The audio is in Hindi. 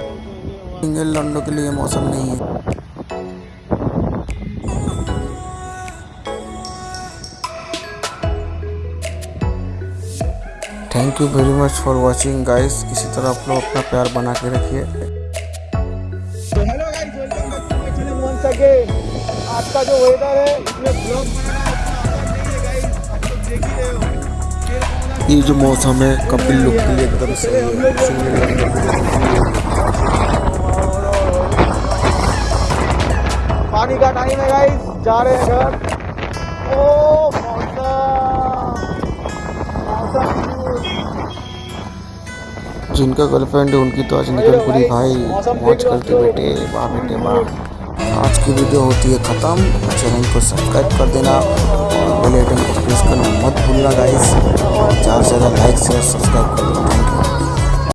सिंगल लंडो के लिए मौसम नहीं है। Thank you very much for watching guys इसी तरह आप लोग अपना प्यार बना के रखिए। तो hello guys welcome back to my channel once again आज का जो वेदर है इसमें ब्लॉग ये जो मौसम है कपिल लुक के लिए एकदम सही है। पानी का टाइम है गाइस जा रहे हैं घर. ओ जिनका गर्लफ्रेंड है उनकी तो आज निकल पूरी भाई। मौज करते बेटे वाह बेटे वाह आज की वीडियो होती है ख़त्म। चैनल को सब्सक्राइब कर देना और बेल आइकन को प्रेस करना मत भूलना गाइस ज़्यादा से ज़्यादा लाइक शेयर सब्सक्राइब